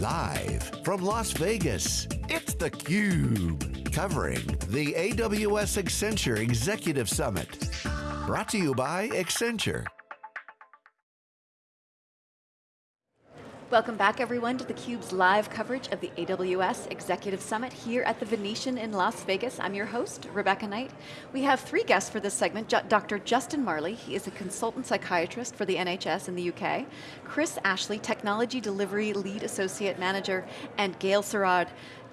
Live from Las Vegas, it's theCUBE. Covering the AWS Accenture Executive Summit. Brought to you by Accenture. Welcome back everyone to theCUBE's live coverage of the AWS Executive Summit here at the Venetian in Las Vegas. I'm your host, Rebecca Knight. We have three guests for this segment. Dr. Justin Marley, he is a consultant psychiatrist for the NHS in the UK. Chris Ashley, Technology Delivery Lead Associate Manager, and Gayle Sirard,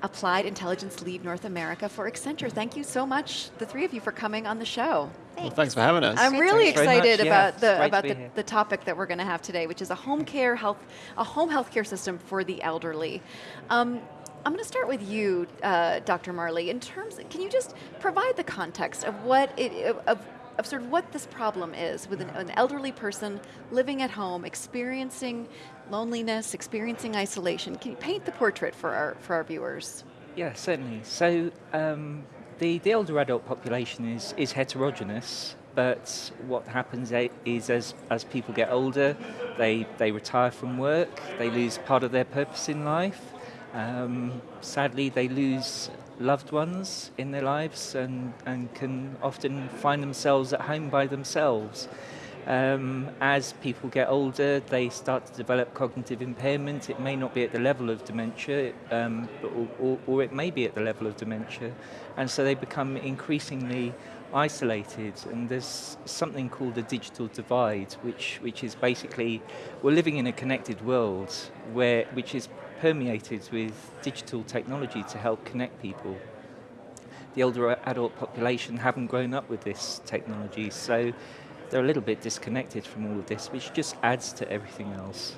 Applied Intelligence Lead North America for Accenture. Thank you so much, the three of you, for coming on the show. Thanks. Well, thanks for having us. I'm really excited about the about the, the topic that we're going to have today, which is a home care health, a home healthcare system for the elderly. Um, I'm going to start with you, uh, Dr. Marley. In terms, can you just provide the context of what it of of sort of what this problem is with an, an, elderly person living at home, experiencing loneliness, experiencing isolation. Can you paint the portrait for our, for our viewers? Yeah, certainly. So um, the, the older adult population is, is heterogeneous, but what happens is as, as people get older, they, they retire from work, they lose part of their purpose in life. Um, sadly, they lose loved ones in their lives and, and can often find themselves at home by themselves. Um, as people get older, they start to develop cognitive impairment. It may not be at the level of dementia, um, or, or, or, it may be at the level of dementia. And so they become increasingly isolated. And there's something called the digital divide, which, which is basically, we're living in a connected world, where, which is permeated with digital technology to help connect people. The older adult population haven't grown up with this technology, so they're a little bit disconnected from all of this, which just adds to everything else.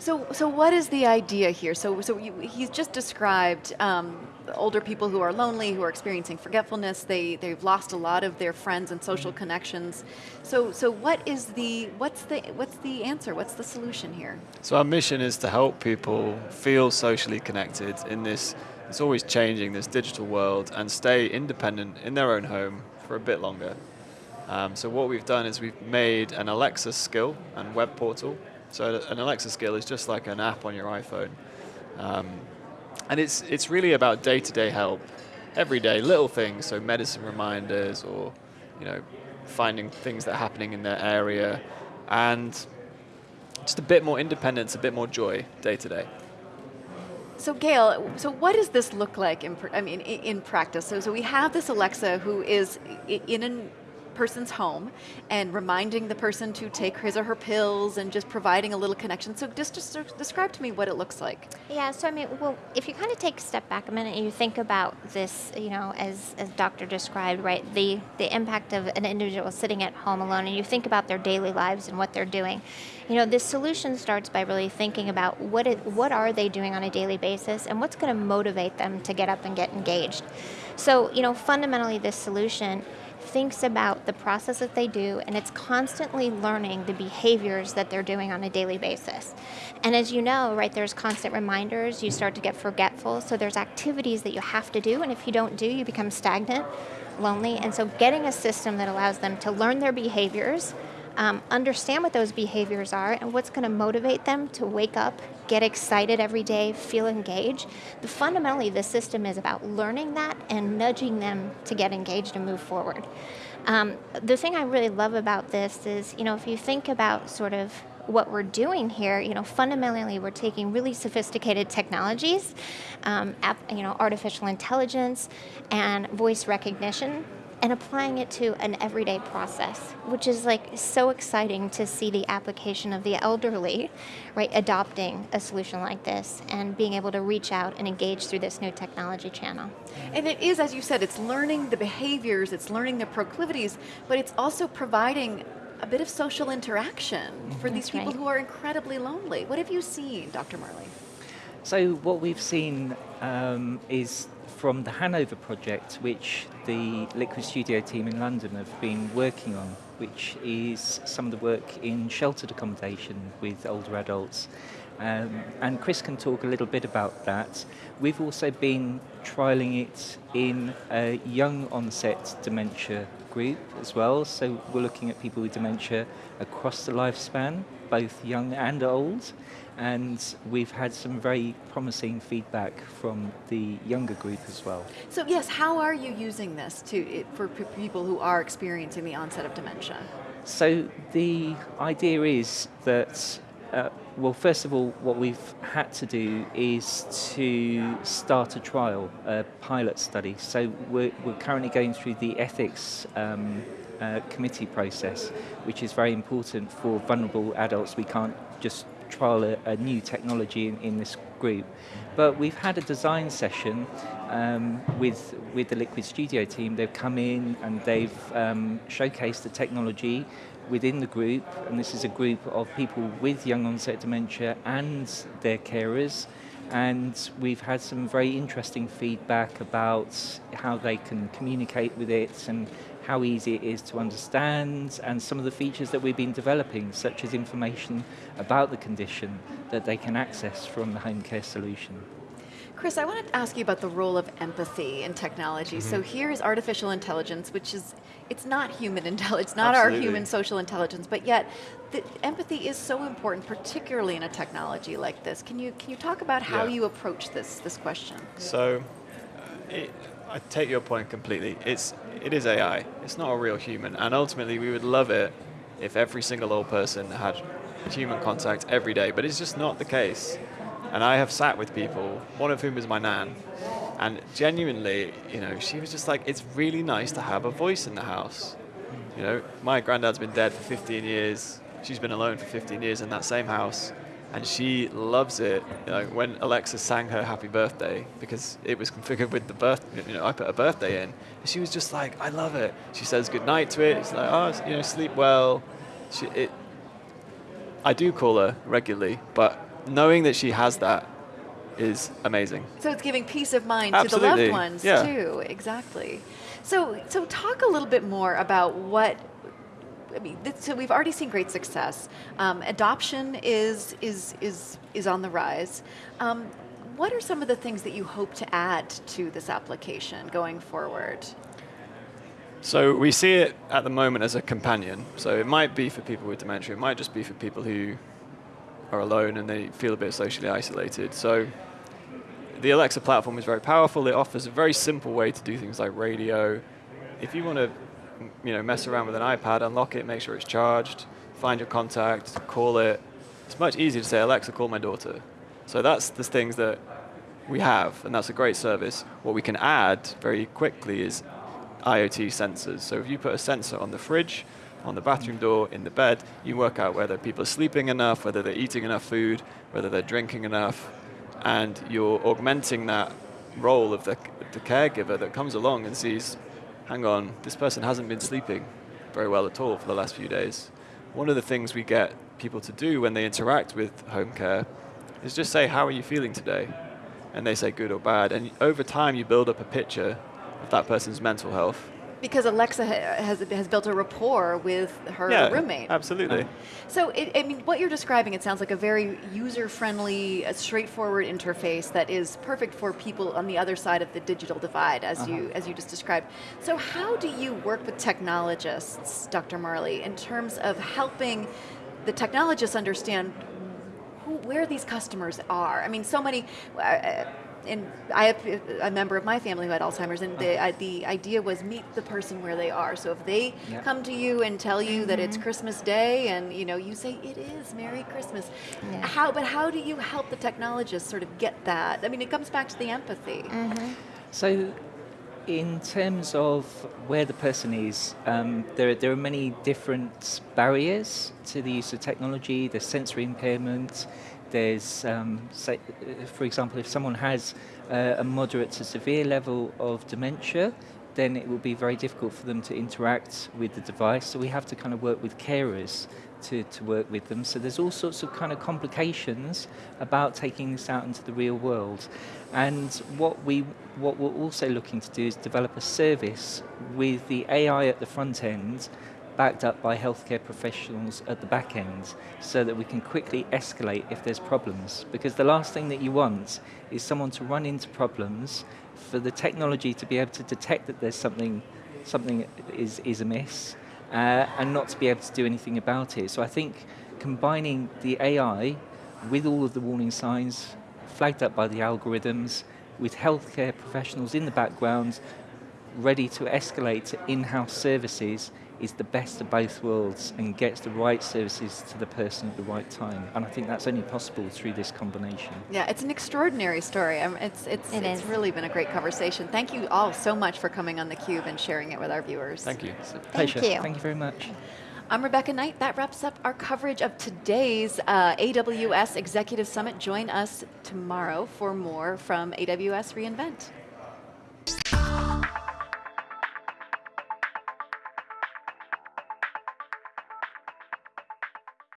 So, so what is the idea here? So, so you, he's just described um, older people who are lonely, who are experiencing forgetfulness. They they've lost a lot of their friends and social mm-hmm. connections. So, so what is the what's the what's the answer? What's the solution here? So our mission is to help people feel socially connected in this. It's always changing this digital world and stay independent in their own home for a bit longer. Um, so what we've done is we've made an Alexa skill and web portal. So an Alexa skill is just like an app on your iPhone. Um, and it's, it's really about day-to-day -day help, everyday little things, so medicine reminders or you know, finding things that are happening in their area, and just a bit more independence, a bit more joy day to day. So Gayle, so what does this look like in, I mean, in practice? So, so we have this Alexa who is in an person's home and reminding the person to take his or her pills and just providing a little connection. So just, just describe to me what it looks like. Yeah, so I mean, well, if you kind of take a step back a minute and you think about this, you know, as, as Doctor described, right, the, the impact of an individual sitting at home alone and you think about their daily lives and what they're doing, you know, this solution starts by really thinking about what, it, what are they doing on a daily basis and what's going to motivate them to get up and get engaged. So, you know, fundamentally this solution thinks about the process that they do and it's constantly learning the behaviors that they're doing on a daily basis. And as you know, right, there's constant reminders, you start to get forgetful, so there's activities that you have to do and if you don't do, you become stagnant, lonely, and so getting a system that allows them to learn their behaviors, um, understand what those behaviors are and what's going to motivate them to wake up, get excited every day, feel engaged. Fundamentally, the system is about learning that and nudging them to get engaged and move forward. Um, the thing I really love about this is, you know, if you think about sort of what we're doing here, you know, fundamentally we're taking really sophisticated technologies, um, app, you know, artificial intelligence and voice recognition and applying it to an everyday process, which is like so exciting to see the application of the elderly, right, adopting a solution like this and being able to reach out and engage through this new technology channel. And it is, as you said, it's learning the behaviors, it's learning the proclivities, but it's also providing a bit of social interaction for That's these people right. who are incredibly lonely. What have you seen, Dr. Marley? So what we've seen um, is from the Hanover project, which the Liquid Studio team in London have been working on, which is some of the work in sheltered accommodation with older adults. Um, and Chris can talk a little bit about that. We've also been trialling it in a young onset dementia group as well, so we're looking at people with dementia across the lifespan both young and old, and we've had some very promising feedback from the younger group as well. So yes, how are you using this to for people who are experiencing the onset of dementia? So the idea is that uh, well, first of all, what we've had to do is to start a trial, a pilot study. So we're, we're currently going through the ethics um, uh, committee process, which is very important for vulnerable adults. We can't just trial a, a new technology in, in, this group. But we've had a design session um, with, with the Liquid Studio team. They've come in and they've um, showcased the technology within the group, and this is a group of people with young onset dementia and their carers. And we've had some very interesting feedback about how they can communicate with it and how easy it is to understand, and some of the features that we've been developing, such as information about the condition that they can access from the home care solution. Chris, I wanted to ask you about the role of empathy in technology. Mm -hmm. So mm-hmm. here is artificial intelligence, which is, it's not human intelligence, not Absolutely. our human social intelligence, but yet the empathy is so important, particularly in a technology like this. Can you, can you talk about how yeah. you approach this, this question? So, uh, it, I take your point completely. It's, it is AI. It's not a real human. And ultimately, we would love it if every single old person had human contact every day, but it's just not the case. And I have sat with people, one of whom is my nan, and genuinely, you know, she was just like, it's really nice to have a voice in the house. You know, my granddad's been dead for 15 years. She's been alone for 15 years in that same house and she loves it. You know, when Alexa sang her happy birthday, because it was configured with the birth, you know, I put a birthday in, she was just like, I love it. She says goodnight to it. It's like, oh, you know, sleep well. She, it, I do call her regularly, but knowing that she has that is amazing. So it's giving peace of mind Absolutely. to the loved ones yeah. too. Exactly. So, so talk a little bit more about what I mean, so we've already seen great success. Um, adoption is, is, is, is on the rise. Um, what are some of the things that you hope to add to this application going forward? So we see it at the moment as a companion. So it might be for people with dementia. It might just be for people who are alone and they feel a bit socially isolated. So the Alexa platform is very powerful. It offers a very simple way to do things like radio. If you want to you know, mess around with an iPad, unlock it, make sure it's charged, find your contact, call it. It's much easier to say, Alexa, call my daughter. So that's the things that we have, and that's a great service. What we can add very quickly is IoT sensors. So if you put a sensor on the fridge, on the bathroom door, in the bed, you work out whether people are sleeping enough, whether they're eating enough food, whether they're drinking enough, and you're augmenting that role of the, the caregiver that comes along and sees hang on, this person hasn't been sleeping very well at all for the last few days. One of the things we get people to do when they interact with home care is just say, how are you feeling today? And they say good or bad. And over time, you build up a picture of that person's mental health because Alexa has, has built a rapport with her yeah, roommate. absolutely. So, it, I mean, what you're describing, it sounds like a very user-friendly, straightforward interface that is perfect for people on the other side of the digital divide, as uh -huh. you as you just described. So, how do you work with technologists, Dr. Marley, in terms of helping the technologists understand who, where these customers are? I mean, so many. Uh, and I have a member of my family who had Alzheimer's, and the, uh-huh. the idea was meet the person where they are. So if they yep. come to you and tell you mm -hmm. that it's mm-hmm. Christmas Day, and you know you say it is Merry Christmas, yeah. how? But how do you help the technologists sort of get that? I mean, it comes back to the empathy. Mm -hmm. So in terms of where the person is, um, there, there are many different barriers to the use of technology. There's sensory impairment, there's, um, say, for example, if someone has uh, a moderate to severe level of dementia, then it will be very difficult for them to interact with the device. So we have to kind of work with carers to, to work with them. So there's all sorts of kind of complications about taking this out into the real world. And what, we, what we're also looking to do is develop a service with the AI at the front end backed up by healthcare professionals at the back end so that we can quickly escalate if there's problems. Because the last thing that you want is someone to run into problems for the technology to be able to detect that there's something, something is, is amiss uh, and not to be able to do anything about it. So I think combining the AI with all of the warning signs flagged up by the algorithms, with healthcare professionals in the background, ready to escalate to in-house services is the best of both worlds and gets the right services to the person at the right time. And I think that's only possible through this combination. Yeah, it's an extraordinary story. Um, it's it's, it it's really been a great conversation. Thank you all so much for coming on theCUBE and sharing it with our viewers. Thank you. It's a Thank you. Thank you very much. I'm Rebecca Knight. That wraps up our coverage of today's uh, AWS Executive Summit. Join us tomorrow for more from AWS reInvent.